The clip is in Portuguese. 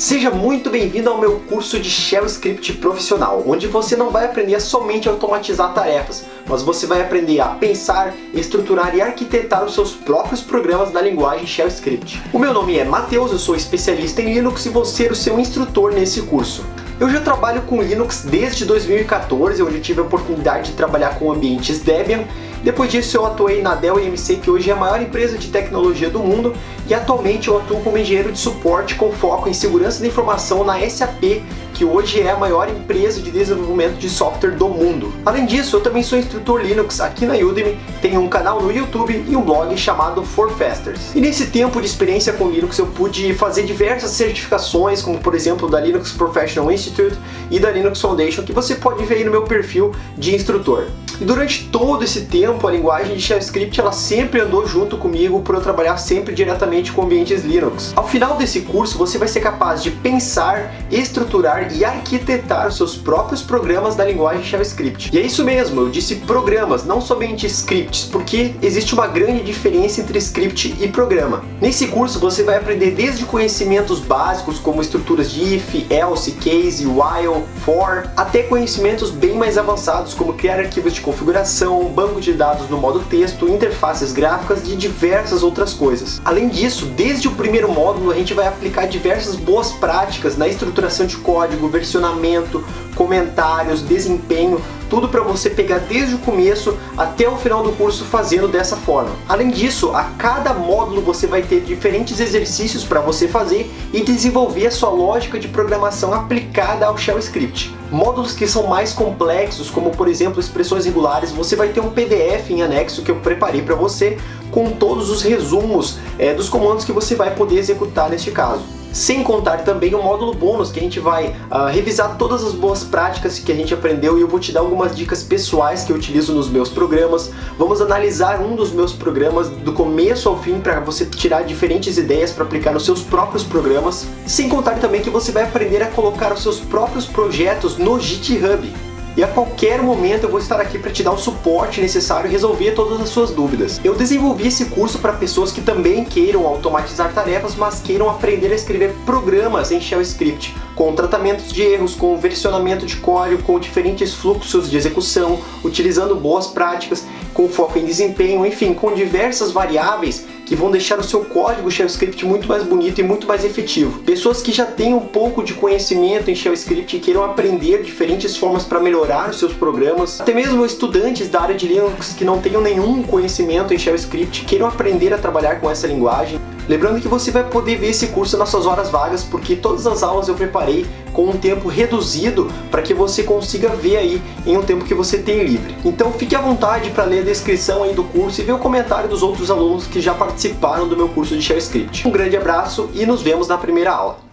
Seja muito bem-vindo ao meu curso de Shell Script Profissional, onde você não vai aprender somente a automatizar tarefas, mas você vai aprender a pensar, estruturar e arquitetar os seus próprios programas na linguagem Shell Script. O meu nome é Matheus, eu sou especialista em Linux e vou ser o seu instrutor nesse curso. Eu já trabalho com Linux desde 2014, onde tive a oportunidade de trabalhar com ambientes Debian. Depois disso eu atuei na Dell EMC, que hoje é a maior empresa de tecnologia do mundo, e atualmente eu atuo como engenheiro de suporte com foco em segurança da informação na SAP, que hoje é a maior empresa de desenvolvimento de software do mundo. Além disso, eu também sou instrutor Linux aqui na Udemy, tenho um canal no YouTube e um blog chamado ForFasters. E nesse tempo de experiência com Linux eu pude fazer diversas certificações, como por exemplo da Linux Professional Institute e da Linux Foundation, que você pode ver aí no meu perfil de instrutor. E durante todo esse tempo, a linguagem de Shell Script ela sempre andou junto comigo por eu trabalhar sempre diretamente com ambientes Linux. Ao final desse curso, você vai ser capaz de pensar, estruturar e arquitetar seus próprios programas da linguagem Shell Script. E é isso mesmo, eu disse programas, não somente scripts, porque existe uma grande diferença entre script e programa. Nesse curso, você vai aprender desde conhecimentos básicos como estruturas de if, else, case, while, for, até conhecimentos bem mais avançados como criar arquivos de configuração, banco de dados no modo texto, interfaces gráficas e diversas outras coisas. Além disso, desde o primeiro módulo a gente vai aplicar diversas boas práticas na estruturação de código, versionamento, comentários, desempenho, tudo para você pegar desde o começo até o final do curso fazendo dessa forma. Além disso, a cada módulo você vai ter diferentes exercícios para você fazer e desenvolver a sua lógica de programação aplicada ao Shell Script. Módulos que são mais complexos, como por exemplo expressões regulares, você vai ter um PDF em anexo que eu preparei para você com todos os resumos é, dos comandos que você vai poder executar neste caso. Sem contar também o módulo bônus, que a gente vai uh, revisar todas as boas práticas que a gente aprendeu e eu vou te dar algumas dicas pessoais que eu utilizo nos meus programas. Vamos analisar um dos meus programas do começo ao fim para você tirar diferentes ideias para aplicar nos seus próprios programas. Sem contar também que você vai aprender a colocar os seus próprios projetos no GitHub e a qualquer momento eu vou estar aqui para te dar o suporte necessário e resolver todas as suas dúvidas. Eu desenvolvi esse curso para pessoas que também queiram automatizar tarefas, mas queiram aprender a escrever programas em Shell Script, com tratamentos de erros, com versionamento de código, com diferentes fluxos de execução, utilizando boas práticas, com foco em desempenho, enfim, com diversas variáveis que vão deixar o seu código Shell Script muito mais bonito e muito mais efetivo. Pessoas que já têm um pouco de conhecimento em Shell Script e queiram aprender diferentes formas para melhorar os seus programas, até mesmo estudantes da área de Linux que não tenham nenhum conhecimento em Shell Script queiram aprender a trabalhar com essa linguagem. Lembrando que você vai poder ver esse curso nas suas horas vagas, porque todas as aulas eu preparei com um tempo reduzido para que você consiga ver aí em um tempo que você tem livre. Então fique à vontade para ler a descrição aí do curso e ver o comentário dos outros alunos que já participaram do meu curso de Shell Script. Um grande abraço e nos vemos na primeira aula.